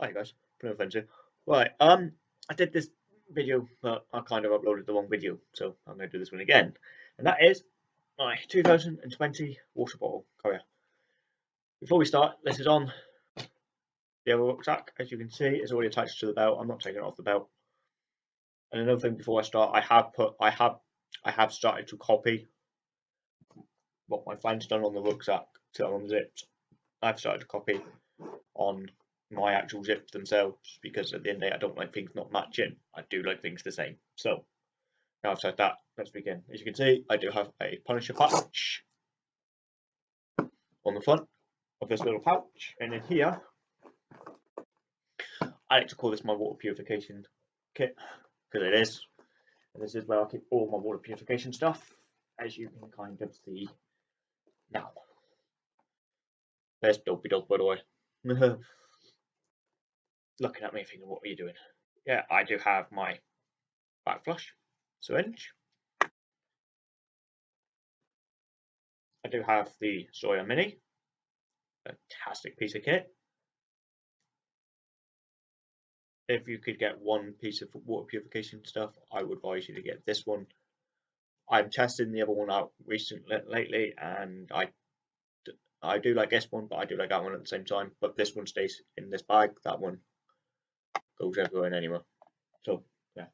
Hi guys, no offense. Right, um, I did this video, but I kind of uploaded the wrong video, so I'm going to do this one again. And that is my 2020 water bottle carrier. Before we start, this is on the other rucksack. As you can see, it's already attached to the belt. I'm not taking it off the belt. And another thing before I start, I have put, I have, I have started to copy what my friend's done on the rucksack to unzipped. I've started to copy on my actual zips themselves because at the end of the day I don't like things not matching. I do like things the same. So now I've said that, let's begin. As you can see, I do have a Punisher patch on the front of this little pouch, and in here, I like to call this my water purification kit because it is. And this is where I keep all my water purification stuff, as you can kind of see now. There's Dopey Dog, by the way. looking at me thinking, what are you doing? Yeah, I do have my back flush syringe. I do have the Sawyer Mini, fantastic piece of kit. If you could get one piece of water purification stuff, I would advise you to get this one. I'm testing the other one out recently lately, and I I do like this one, but I do like that one at the same time. But this one stays in this bag. That one goes everywhere and anywhere. So yeah.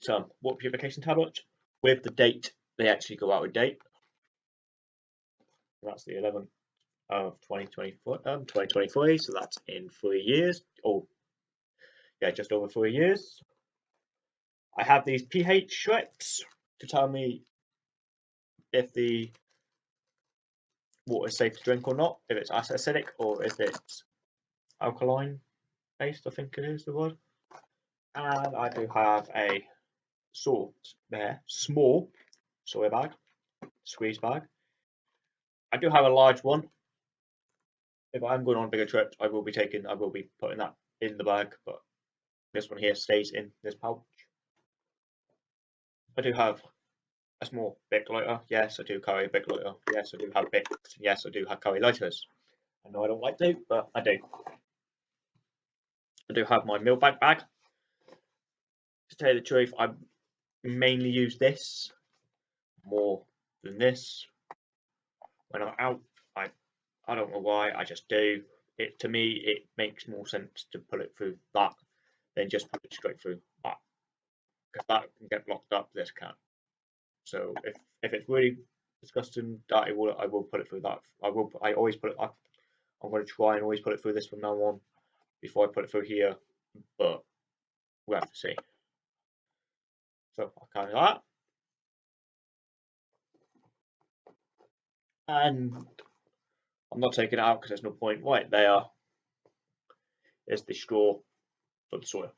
So what purification tablets with the date they actually go out of date. That's the 11th of 2024, um, 2023, so that's in three years. Oh, yeah, just over three years. I have these pH strips to tell me if the water is safe to drink or not, if it's acidic or if it's alkaline I think it is the word. And I do have a there, small Sawyer bag, squeeze bag. I do have a large one. If I'm going on bigger trips, I will be taking, I will be putting that in the bag, but this one here stays in this pouch. I do have a small Bic lighter. Yes, I do carry a Bic lighter. Yes, I do have Bics. Yes, I do have carry lighters. I know I don't like to, but I do. I do have my milk bag bag. To tell you the truth, I mainly use this more than this. When I'm out, I I don't know why, I just do. It to me it makes more sense to pull it through that than just put it straight through that. Because that can get blocked up, this can't. So if if it's really disgusting, I will I will put it through that. I will I always put it I'm going to try and always put it through this from now on before I put it through here, but we'll have to see. So I'll carry that. And I'm not taking it out because there's no point. Right there is the straw for the Sawyer.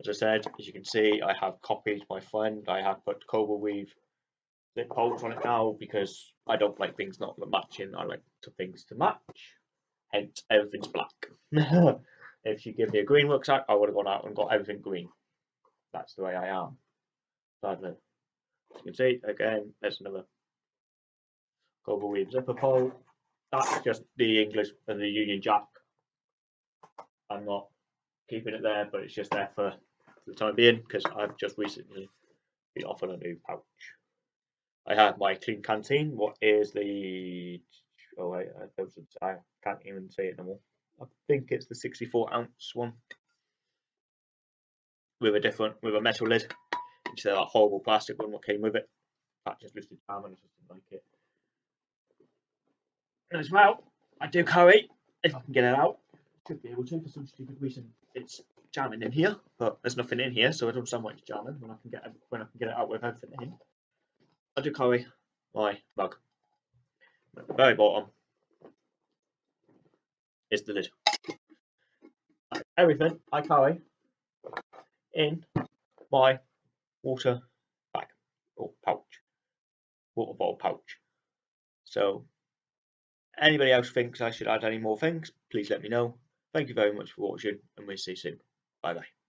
As I said, as you can see, I have copied my friend. I have put Cobra Weave zip holes on it now because I don't like things not matching. I like to things to match hence everything's black. if you give me a green rucksack, I would have gone out and got everything green. That's the way I am. Sadly. As you can see, again, there's another Cobra Weave zipper pole. That's just the English and the Union Jack. I'm not keeping it there, but it's just there for, for the time being because I've just recently been offered a new pouch. I have my Klean Kanteen, What is the oh wait, uh, I can't even say it anymore. I think it's the 64 ounce one with a different with a metal lid instead of that horrible plastic one that came with it. That just listed time and I just didn't like it. And as well, I do carry if I can get it out. Should be able to for some stupid reason. It's jamming in here, but there's nothing in here, so I don't sound like it's jamming when I can get when I can get it out with everything in. I do carry my mug at the very bottom is the lid. Everything I carry in my water bag or pouch, water bottle pouch. So anybody else thinks I should add any more things, please let me know. Thank you very much for watching and we'll see you soon. Bye bye.